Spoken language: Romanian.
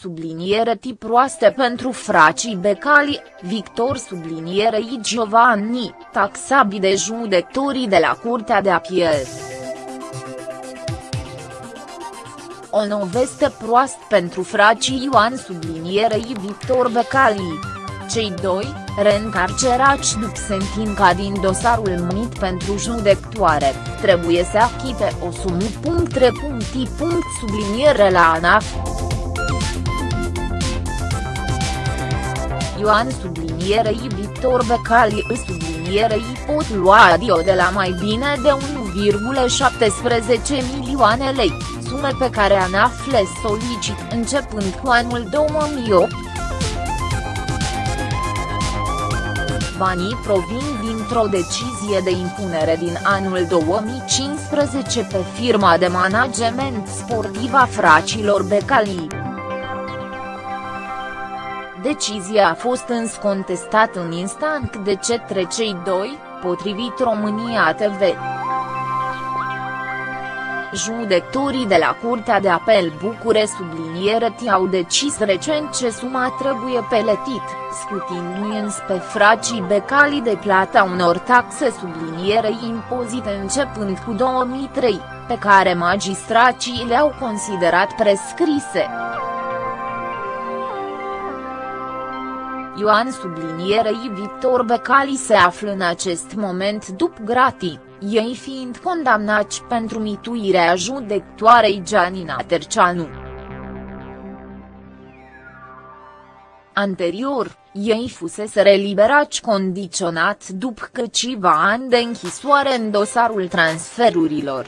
subliniere tip proaste pentru fracii Becali, Victor sublinierei Giovanni, taxabi de judecătorii de la Curtea de Apel. O noveste proastă pentru fracii Ioan sublinierei Victor Becali. Cei doi, reîncarcerați după sentința din dosarul numit pentru judectoare, trebuie să achite o sumă. Subliniere la ANAF. Ioan sublinierei Victor Becali sublinierei pot lua adio de la mai bine de 1,17 milioane lei, sume pe care ANAF le solicit începând cu anul 2008. Banii provin dintr-o decizie de impunere din anul 2015 pe firma de management sportiv a fracilor Becali. Decizia a fost însă contestată în instant de cetre cei doi, potrivit România TV. Judecătorii de la Curtea de Apel Bucure subliniere au decis recent ce suma trebuie peletit, scutindu-i însă pe fracii Becali de plata unor taxe subliniere impozite începând cu 2003, pe care magistracii le-au considerat prescrise. Ioan sublinierei Victor Becali se află în acest moment după gratii, ei fiind condamnați pentru mituirea judectoarei Gianina Terceanu. Anterior, ei fusese reliberați condiționat după câțiva ani de închisoare în dosarul transferurilor.